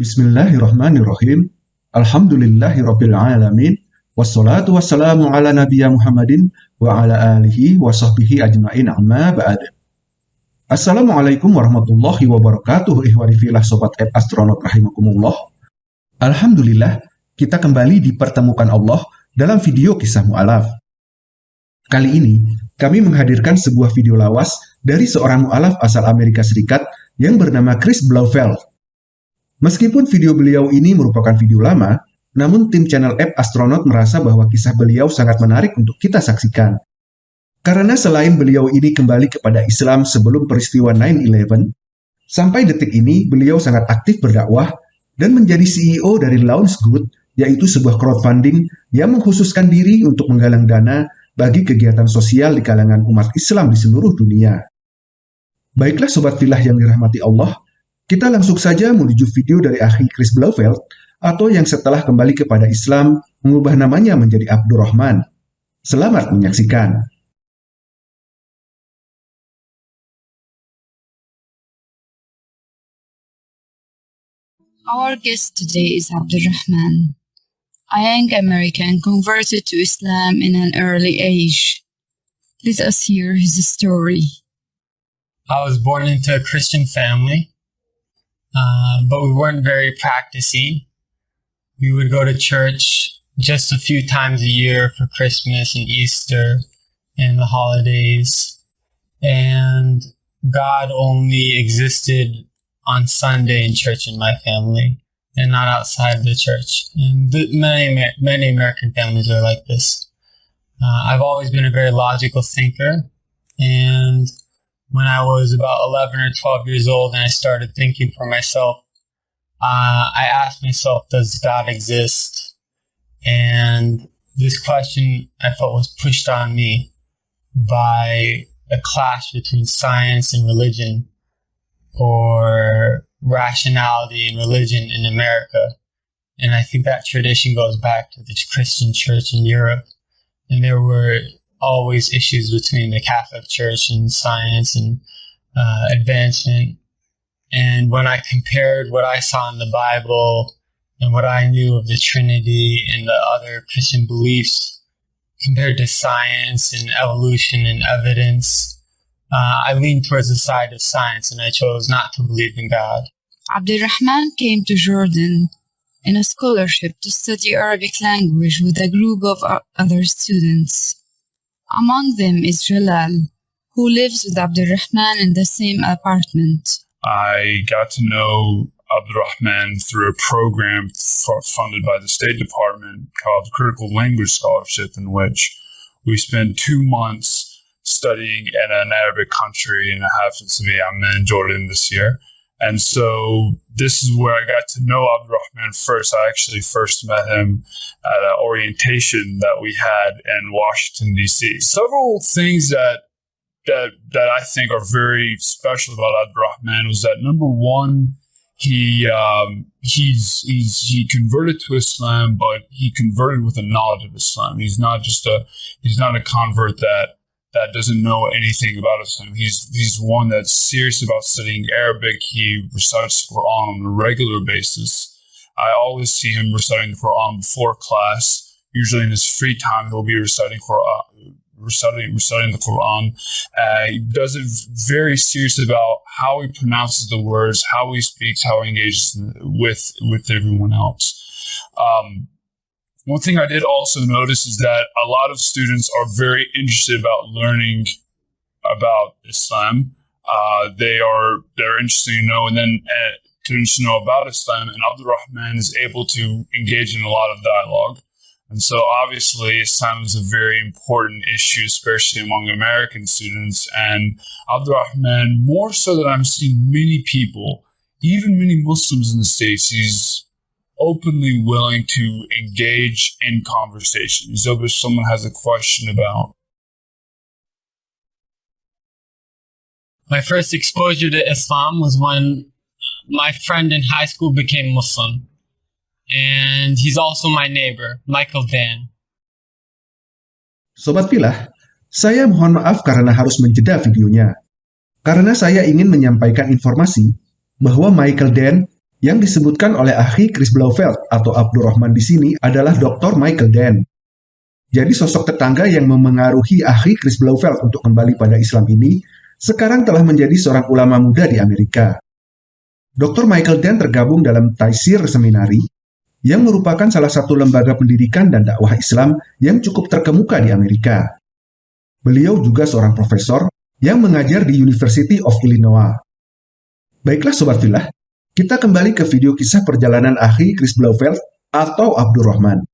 Bismillahirrahmanirrahim. Alhamdulillahirrabbilalamin. Wassalatu wassalamu ala nabiya Muhammadin wa ala alihi wa sahbihi ajma'in amma ba'd. Assalamualaikum warahmatullahi wabarakatuh ihwani filah sobat app astronaut rahimakumullah. Alhamdulillah, kita kembali dipertemukan Allah dalam video kisah mu'alaf. Kali ini, kami menghadirkan sebuah video lawas dari seorang mu'alaf asal Amerika Serikat yang bernama Chris Blauvelt Meskipun video beliau ini merupakan video lama, namun tim channel app Astronaut merasa bahwa kisah beliau sangat menarik untuk kita saksikan. Karena selain beliau ini kembali kepada Islam sebelum peristiwa 9-11, sampai detik ini beliau sangat aktif berdakwah dan menjadi CEO dari Launch Good, yaitu sebuah crowdfunding yang mengkhususkan diri untuk menggalang dana bagi kegiatan sosial di kalangan umat Islam di seluruh dunia. Baiklah Sobat Filah yang dirahmati Allah, kita langsung saja menuju video dari akhi Chris Blauvelt atau yang setelah kembali kepada Islam mengubah namanya menjadi Abdurrahman. Selamat menyaksikan. Our guest today is Abdurrahman, a young American converted to Islam in an early age. Let us hear his story. I was born into a Christian family. Uh, but we weren't very practicing. We would go to church just a few times a year for Christmas and Easter and the holidays. And God only existed on Sunday in church in my family and not outside the church. And many, many American families are like this. Uh, I've always been a very logical thinker and when I was about 11 or 12 years old and I started thinking for myself, uh, I asked myself, does God exist? And this question I felt was pushed on me by a clash between science and religion or rationality and religion in America. And I think that tradition goes back to the Christian church in Europe. And there were always issues between the Catholic Church and science and uh, advancement. And when I compared what I saw in the Bible and what I knew of the Trinity and the other Christian beliefs compared to science and evolution and evidence, uh, I leaned towards the side of science and I chose not to believe in God. Abdurrahman came to Jordan in a scholarship to study Arabic language with a group of other students. Among them is Jalal, who lives with Abdurrahman in the same apartment. I got to know Abdurrahman through a program funded by the State Department called Critical Language Scholarship, in which we spent two months studying in an Arabic country, and it happens to be Amman, Jordan, this year. And so this is where I got to know Abdurrahman first. I actually first met him at an orientation that we had in Washington, D.C. Several things that that that I think are very special about Abdurrahman was that number one, he um, he's he's he converted to Islam, but he converted with a knowledge of Islam. He's not just a he's not a convert that that doesn't know anything about Islam. He's he's one that's serious about studying Arabic. He recites the Quran on a regular basis. I always see him reciting the Quran before class. Usually in his free time, he'll be reciting Quran, reciting, reciting the Quran. Uh, he does it very serious about how he pronounces the words, how he speaks, how he engages with with everyone else. Um, one thing I did also notice is that a lot of students are very interested about learning about Islam. Uh, they are they're interested to know, and then uh, to know about Islam. And Abdul Rahman is able to engage in a lot of dialogue. And so, obviously, Islam is a very important issue, especially among American students. And Abdul Rahman, more so than I'm seeing many people, even many Muslims in the States, he's openly willing to engage in conversation. So if someone has a question about my first exposure to Islam was when my friend in high school became Muslim. And he's also my neighbor, Michael Dan. Sobat Pilah, saya mohon maaf karena harus menjeda videonya. Karena saya ingin menyampaikan informasi bahwa Michael Dan Yang disebutkan oleh ahli Chris Blauvelt atau Abdurrahman di sini adalah Dr. Michael Dan. Jadi sosok tetangga yang memengaruhi ahli Chris Blauvelt untuk kembali pada Islam ini sekarang telah menjadi seorang ulama muda di Amerika. Dr. Michael Dan tergabung dalam Taisir Seminari yang merupakan salah satu lembaga pendidikan dan dakwah Islam yang cukup terkemuka di Amerika. Beliau juga seorang profesor yang mengajar di University of Illinois. Baiklah Sobat Filah, kita kembali ke video kisah perjalanan akhi Chris Blauvelt atau Abdurrahman.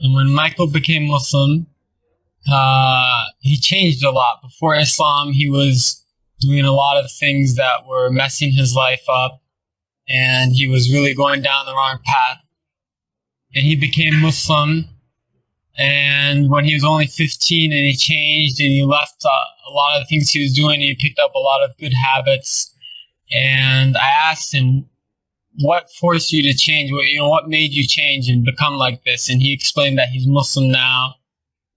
And when Michael became Muslim, uh, he changed a lot. Before Islam, he was doing a lot of things that were messing his life up, and he was really going down the wrong path. And he became Muslim, and when he was only 15 and he changed and he left uh, a lot of things he was doing, and he picked up a lot of good habits and I asked him, "What forced you to change? What you know? What made you change and become like this?" And he explained that he's Muslim now.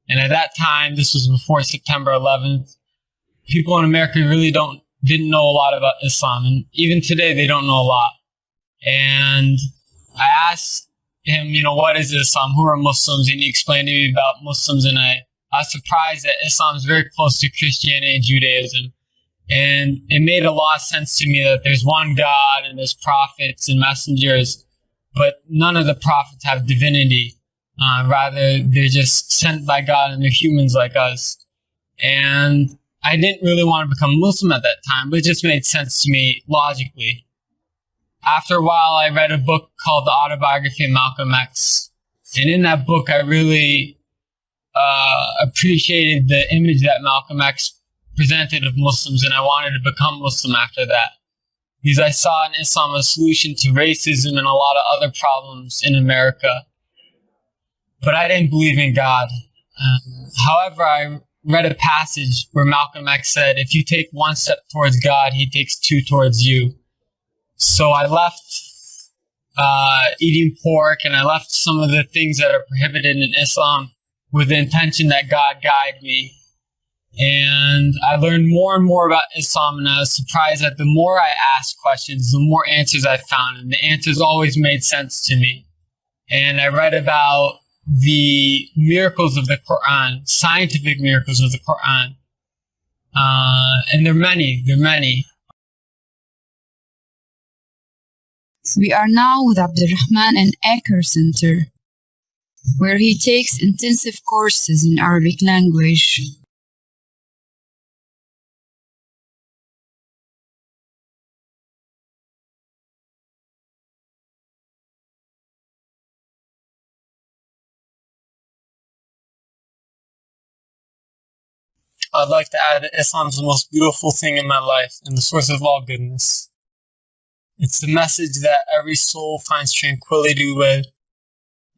And at that time, this was before September 11th. People in America really don't didn't know a lot about Islam, and even today they don't know a lot. And I asked him, you know, what is Islam? Who are Muslims? And he explained to me about Muslims, and I, I was surprised that Islam is very close to Christianity and Judaism. And it made a lot of sense to me that there's one God and there's prophets and messengers, but none of the prophets have divinity. Uh, rather, they're just sent by God and they're humans like us. And I didn't really want to become Muslim at that time, but it just made sense to me logically. After a while, I read a book called The Autobiography of Malcolm X. And in that book, I really uh, appreciated the image that Malcolm X presented of Muslims, and I wanted to become Muslim after that. Because I saw in Islam a solution to racism and a lot of other problems in America. But I didn't believe in God. Um, however, I read a passage where Malcolm X said, if you take one step towards God, he takes two towards you. So I left uh, eating pork and I left some of the things that are prohibited in Islam with the intention that God guide me and I learned more and more about Islam, and I was surprised that the more I asked questions, the more answers I found, and the answers always made sense to me. And I read about the miracles of the Quran, scientific miracles of the Quran. Uh, and there are many, there are many. We are now with Abdurrahman and Aker Center, where he takes intensive courses in Arabic language. I'd like to add that Islam is the most beautiful thing in my life and the source of all goodness. It's the message that every soul finds tranquility with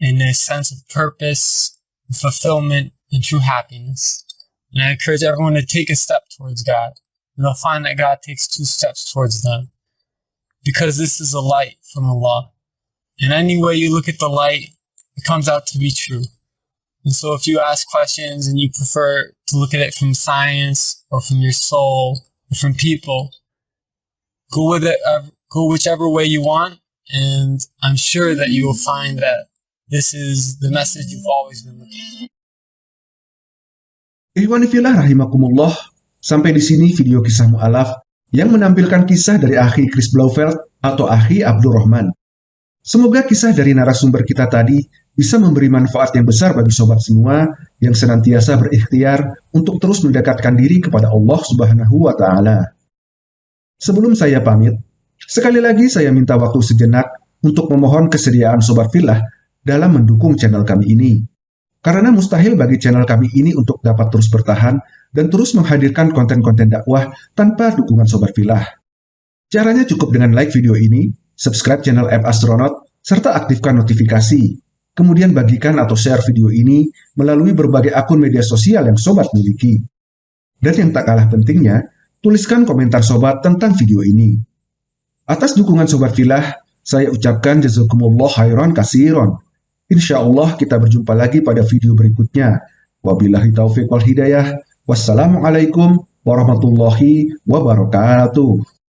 and a sense of purpose, fulfillment, and true happiness. And I encourage everyone to take a step towards God, and they'll find that God takes two steps towards them. Because this is a light from Allah. And any way you look at the light, it comes out to be true. And so if you ask questions and you prefer to look at it from science or from your soul or from people, go with it, uh, go whichever way you want. And I'm sure that you will find that this is the message you've always been looking for. Ikhwanifillah rahimakumullah, sampai di sini video kisah mu'alaf yang menampilkan kisah dari akhi Chris Blauvelt atau akhi Abdurrahman. Semoga kisah dari narasumber kita tadi bisa memberi manfaat yang besar bagi sobat semua yang senantiasa berikhtiar untuk terus mendekatkan diri kepada Allah Subhanahu wa taala. Sebelum saya pamit, sekali lagi saya minta waktu sejenak untuk memohon kesediaan sobat filah dalam mendukung channel kami ini. Karena mustahil bagi channel kami ini untuk dapat terus bertahan dan terus menghadirkan konten-konten dakwah tanpa dukungan sobat filah. Caranya cukup dengan like video ini, subscribe channel App Astronaut, serta aktifkan notifikasi kemudian bagikan atau share video ini melalui berbagai akun media sosial yang sobat miliki. Dan yang tak kalah pentingnya, tuliskan komentar sobat tentang video ini. Atas dukungan sobat filah, saya ucapkan jazakumullah khairan kasiron. Insya Allah kita berjumpa lagi pada video berikutnya. Wabillahi taufiq wal hidayah. Wassalamualaikum warahmatullahi wabarakatuh.